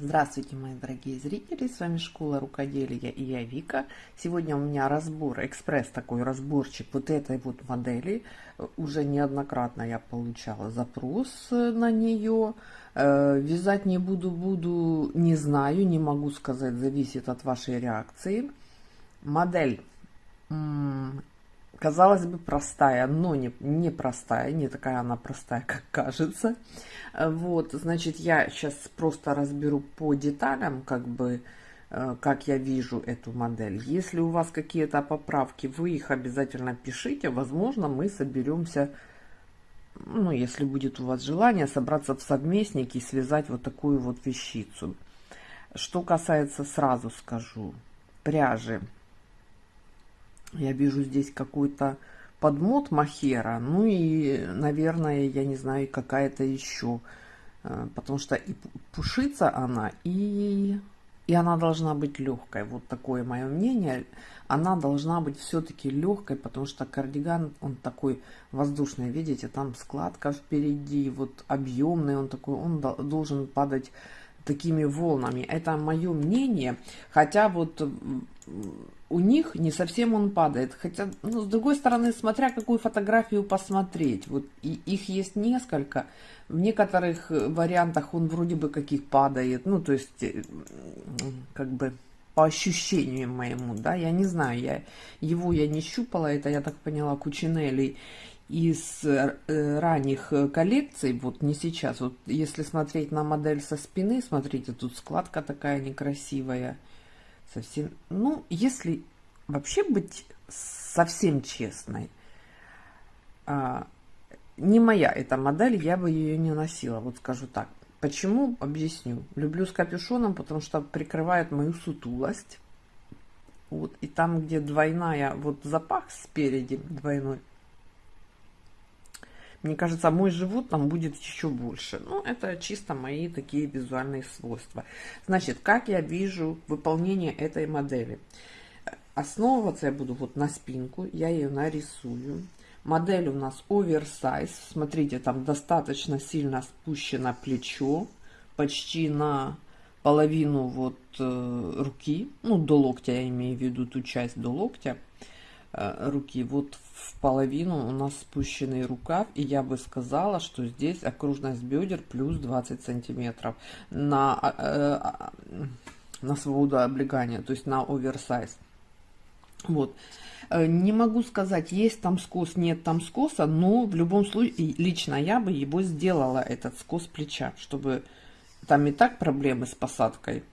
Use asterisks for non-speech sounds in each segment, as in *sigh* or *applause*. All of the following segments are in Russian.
Здравствуйте, мои дорогие зрители, с вами Школа Рукоделия и я Вика. Сегодня у меня разбор, экспресс такой разборчик вот этой вот модели. Уже неоднократно я получала запрос на нее. Э, вязать не буду, буду, не знаю, не могу сказать, зависит от вашей реакции. Модель казалось бы, простая, но не, не простая, не такая она простая, как кажется. Вот, значит, я сейчас просто разберу по деталям, как бы, э, как я вижу эту модель. Если у вас какие-то поправки, вы их обязательно пишите. Возможно, мы соберемся, ну, если будет у вас желание, собраться в совместники и связать вот такую вот вещицу. Что касается, сразу скажу, пряжи. Я вижу здесь какой-то подмот махера. Ну и, наверное, я не знаю, какая-то еще. Э, потому что и пушится она, и, и она должна быть легкой. Вот такое мое мнение. Она должна быть все-таки легкой, потому что кардиган, он такой воздушный. Видите, там складка впереди, вот объемный он такой. Он должен падать такими волнами. Это мое мнение. Хотя вот у них не совсем он падает. Хотя, ну, с другой стороны, смотря какую фотографию посмотреть. Вот и, их есть несколько. В некоторых вариантах он вроде бы каких падает. Ну, то есть, э, как бы по ощущению моему, да, я не знаю, я его я не щупала, это я так поняла, Кучинелли из э, ранних коллекций, вот не сейчас, вот если смотреть на модель со спины, смотрите, тут складка такая некрасивая, совсем, ну, если вообще быть совсем честной, а, не моя эта модель, я бы ее не носила, вот скажу так. Почему? Объясню. Люблю с капюшоном, потому что прикрывает мою сутулость. Вот, и там, где двойная, вот запах спереди двойной, мне кажется, мой живот там будет еще больше. Ну, это чисто мои такие визуальные свойства. Значит, как я вижу выполнение этой модели? Основываться я буду вот на спинку, я ее нарисую. Модель у нас оверсайз. Смотрите, там достаточно сильно спущено плечо, почти на половину вот э, руки, ну, до локтя, я имею в виду ту часть до локтя руки. Вот в половину у нас спущенный рукав, и я бы сказала, что здесь окружность бедер плюс 20 сантиметров на, э, э, на свободу облегания, то есть на оверсайз. Вот. Э, не могу сказать, есть там скос, нет там скоса, но в любом случае, лично я бы его сделала, этот скос плеча, чтобы там и так проблемы с посадкой.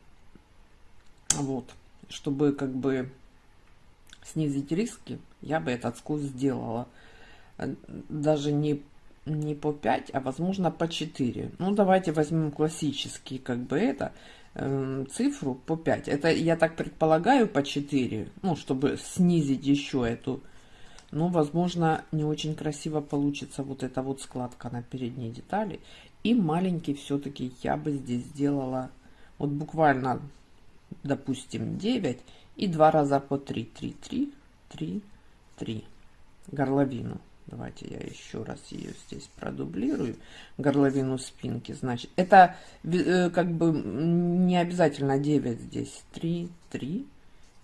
Вот. Чтобы как бы снизить риски, я бы этот скос сделала. Э, даже не, не по 5, а возможно по 4. Ну, давайте возьмем классический, как бы это, э, цифру по 5. Это, я так предполагаю, по 4. Ну, чтобы снизить еще эту. Ну, возможно, не очень красиво получится вот эта вот складка на передней детали. И маленький все-таки я бы здесь сделала, вот буквально, допустим, 9 и два раза по 3, 3, 3, 3, 3. Горловину. Давайте я еще раз ее здесь продублирую. Горловину спинки. Значит, это э, как бы не обязательно 9 здесь. 3, 3,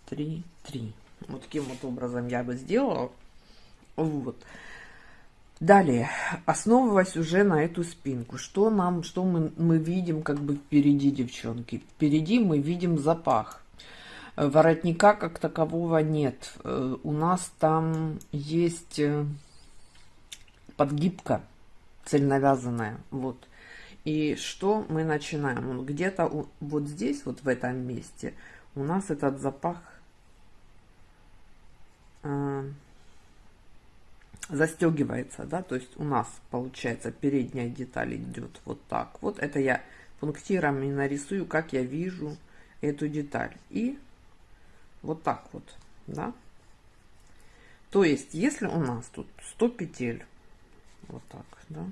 3, 3. Вот таким вот образом я бы сделала. Вот. Далее, основываясь уже на эту спинку, что нам, что мы, мы видим как бы впереди, девчонки? Впереди мы видим запах. Воротника как такового нет. Э, у нас там есть э, подгибка цельновязанная. Вот. И что мы начинаем? Где-то вот здесь, вот в этом месте, у нас этот запах э, застегивается, да, то есть у нас получается передняя деталь идет вот так. Вот это я пунктирами нарисую, как я вижу эту деталь. И вот так вот, да. То есть, если у нас тут 100 петель, вот так, да,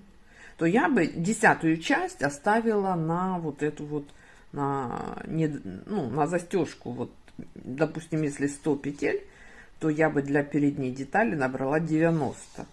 то я бы десятую часть оставила на вот эту вот, на, не, ну, на застежку. Вот, допустим, если 100 петель, то я бы для передней детали набрала 90.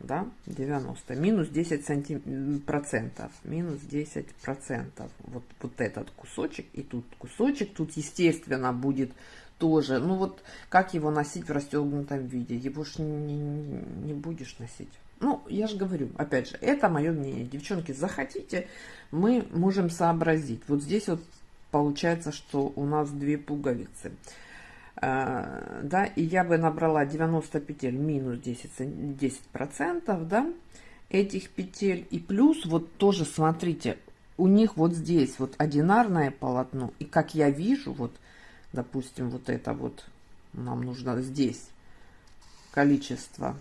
да, 90, минус 10 сантим... процентов, минус 10 процентов, вот, вот этот кусочек и тут кусочек, тут, естественно, будет тоже, ну вот, как его носить в расстегнутом виде, его ж не, не, не будешь носить. Ну, я же говорю, опять же, это мое мнение. Девчонки, захотите, мы можем сообразить. Вот здесь вот получается, что у нас две пуговицы. А, да, и я бы набрала 90 петель минус 10, 10 процентов, да, этих петель. И плюс вот тоже, смотрите, у них вот здесь вот одинарное полотно. И как я вижу, вот, допустим, вот это вот, нам нужно здесь количество.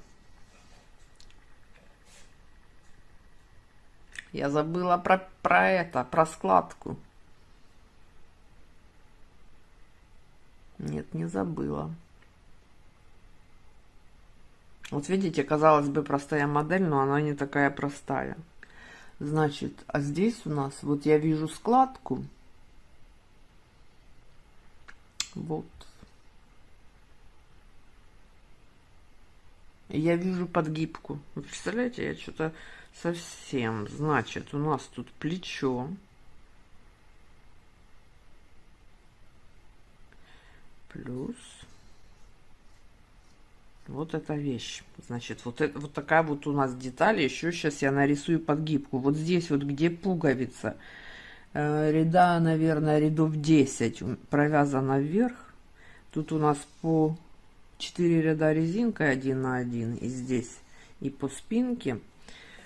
Я забыла про, про это, про складку. Нет, не забыла. Вот видите, казалось бы, простая модель, но она не такая простая. Значит, а здесь у нас, вот я вижу складку. Вот. Я вижу подгибку. Вы представляете, я что-то совсем. Значит, у нас тут плечо. плюс вот эта вещь. Значит, вот, это, вот такая вот у нас деталь. Еще сейчас я нарисую подгибку. Вот здесь вот, где пуговица, ряда, наверное, рядов 10 провязана вверх. Тут у нас по 4 ряда резинкой 1 на 1 и здесь, и по спинке.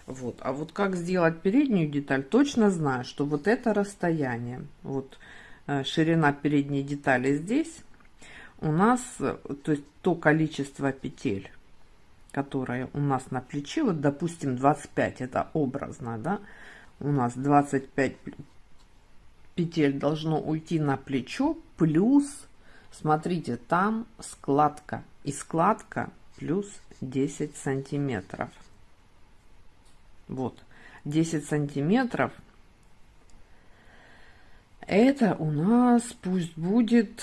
Вот. А вот как сделать переднюю деталь, точно знаю, что вот это расстояние, вот э, ширина передней детали здесь, у нас, то есть то количество петель, которое у нас на плече, вот допустим 25, это образно, да, у нас 25 петель должно уйти на плечо, плюс, смотрите, там складка, и складка плюс 10 сантиметров. Вот, 10 сантиметров, это у нас пусть будет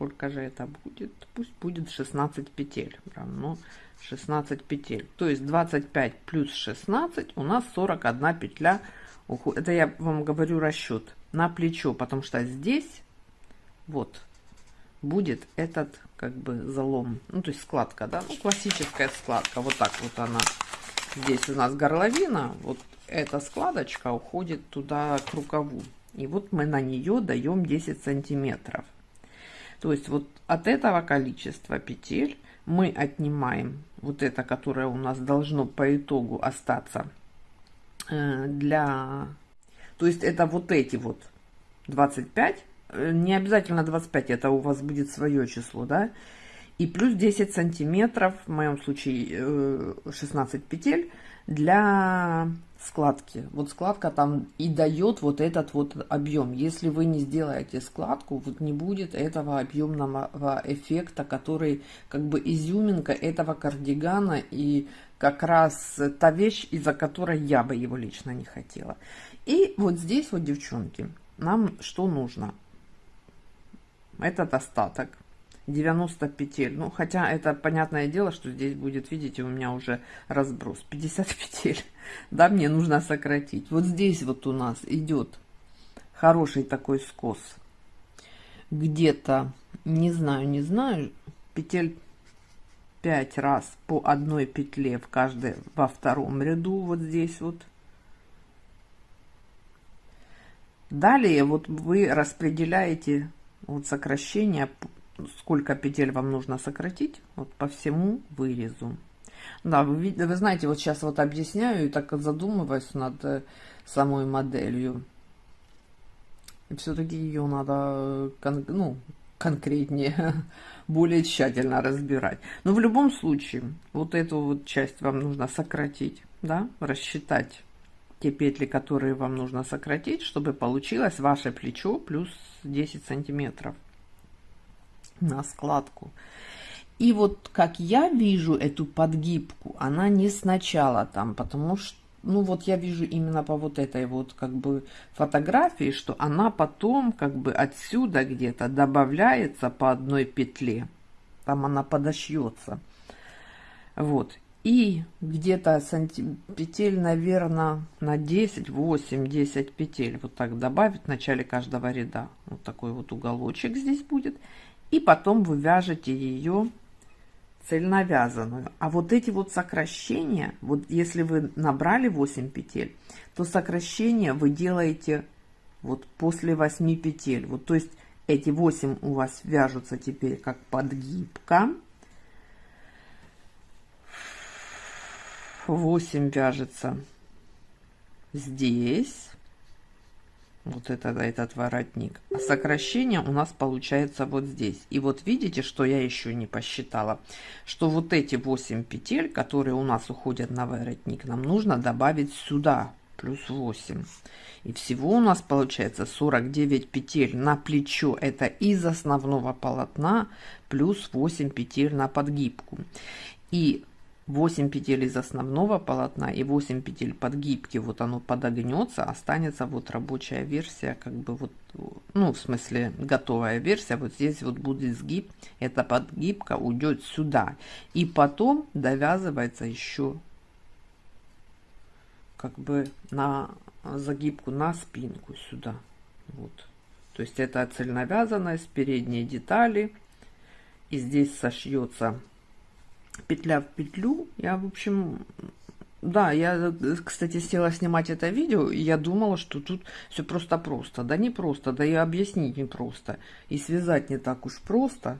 сколько же это будет? Пусть будет 16 петель. Равно 16 петель. То есть 25 плюс 16 у нас 41 петля. Это я вам говорю расчет на плечо, потому что здесь вот будет этот как бы залом. Ну, то есть складка, да? Ну, классическая складка. Вот так вот она. Здесь у нас горловина. Вот эта складочка уходит туда к рукаву. И вот мы на нее даем 10 сантиметров. То есть вот от этого количества петель мы отнимаем вот это, которое у нас должно по итогу остаться для... То есть это вот эти вот 25, э, не обязательно 25, это у вас будет свое число, да, и плюс 10 сантиметров, в моем случае 16 э, петель, для складки. Вот складка там и дает вот этот вот объем. Если вы не сделаете складку, вот не будет этого объемного эффекта, который как бы изюминка этого кардигана и как раз та вещь, из-за которой я бы его лично не хотела. И вот здесь вот, девчонки, нам что нужно? Этот остаток 90 петель. Ну, хотя это понятное дело, что здесь будет, видите, у меня уже разброс. 50 петель. *laughs* Да, мне нужно сократить. Вот здесь вот у нас идет хороший такой скос. Где-то, не знаю, не знаю, петель 5 раз по одной петле в каждой, во втором ряду, вот здесь вот. Далее вот вы распределяете вот сокращение сколько петель вам нужно сократить вот по всему вырезу. Да, вы, вы знаете, вот сейчас вот объясняю и так задумываюсь над э, самой моделью. Все-таки ее надо ну, конкретнее, *laughs* более тщательно разбирать. Но в любом случае, вот эту вот часть вам нужно сократить, да, рассчитать те петли, которые вам нужно сократить, чтобы получилось ваше плечо плюс 10 сантиметров на складку. И вот как я вижу эту подгибку, она не сначала там, потому что, ну вот я вижу именно по вот этой вот как бы фотографии, что она потом как бы отсюда где-то добавляется по одной петле. Там она подошьется. Вот. И где-то петель, наверное, на 10, 8, 10 петель. Вот так добавить в начале каждого ряда. Вот такой вот уголочек здесь будет. И потом вы вяжете ее цельновязанную. А вот эти вот сокращения, вот если вы набрали 8 петель, то сокращения вы делаете вот после 8 петель. Вот то есть эти 8 у вас вяжутся теперь как подгибка. 8 вяжется здесь. Вот это, этот воротник. А сокращение у нас получается вот здесь. И вот видите, что я еще не посчитала. Что вот эти 8 петель, которые у нас уходят на воротник, нам нужно добавить сюда. Плюс 8. И всего у нас получается 49 петель на плечо. Это из основного полотна. Плюс 8 петель на подгибку. И 8 петель из основного полотна и 8 петель подгибки, вот оно подогнется, останется вот рабочая версия, как бы вот, ну, в смысле, готовая версия, вот здесь вот будет сгиб, эта подгибка уйдет сюда, и потом довязывается еще как бы на загибку на спинку сюда, вот. То есть это цельновязанность, передние детали, и здесь сошьется петля в петлю. Я, в общем, да, я, кстати, села снимать это видео, и я думала, что тут все просто-просто. Да не просто, да и объяснить не просто. И связать не так уж просто.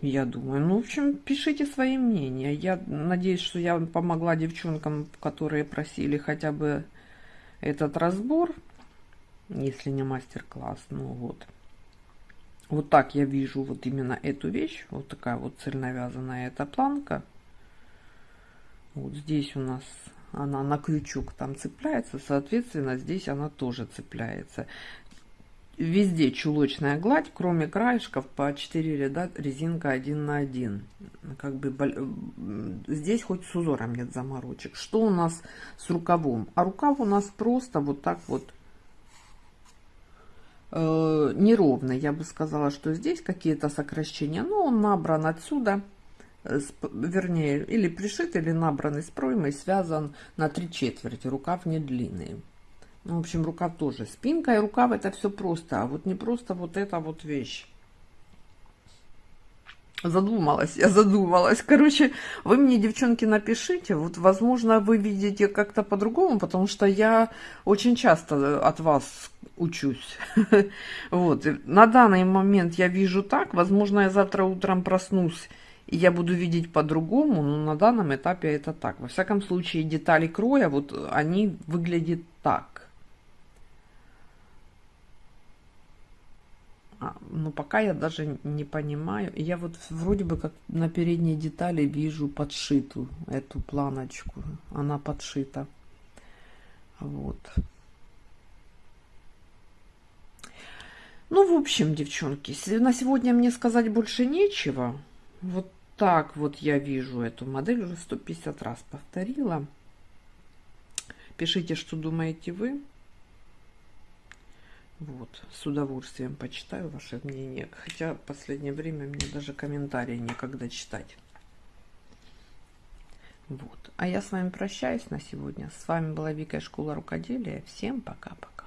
Я думаю, ну, в общем, пишите свои мнения. Я надеюсь, что я помогла девчонкам, которые просили хотя бы этот разбор, если не мастер-класс. Ну вот. Вот так я вижу вот именно эту вещь. Вот такая вот цельновязанная эта планка. Вот здесь у нас она на крючок там цепляется, соответственно, здесь она тоже цепляется. Везде чулочная гладь, кроме краешков по 4 ряда резинка 1 на 1. Как бы здесь хоть с узором нет заморочек. Что у нас с рукавом? А рукав у нас просто вот так вот э, неровно. Я бы сказала, что здесь какие-то сокращения, но он набран отсюда, э, вернее, или пришит, или набран из проймы, связан на три четверти, рукав не длинный. Ну, в общем, рукав тоже. Спинка и рукав это все просто, а вот не просто вот эта вот вещь. Задумалась, я задумалась. Короче, вы мне, девчонки, напишите. Вот, возможно, вы видите как-то по-другому, потому что я очень часто от вас учусь. *laughs* Вот. На данный момент я вижу так. Возможно, я завтра утром проснусь, и я буду видеть по-другому, но на данном этапе это так. Во всяком случае, детали кроя, вот они выглядят так. А, но пока я даже не понимаю. Я вот вроде бы как на передней детали вижу подшитую эту планочку. Она подшита. Вот. Ну, в общем, девчонки, на сегодня мне сказать больше нечего. Вот так вот я вижу эту модель. Уже 150 раз повторила. Пишите, что думаете вы. Вот, с удовольствием почитаю ваше мнение. Хотя в последнее время мне даже комментарии некогда читать. Вот. А я с вами прощаюсь на сегодня. С вами была Вика Школа Рукоделия. Всем пока-пока.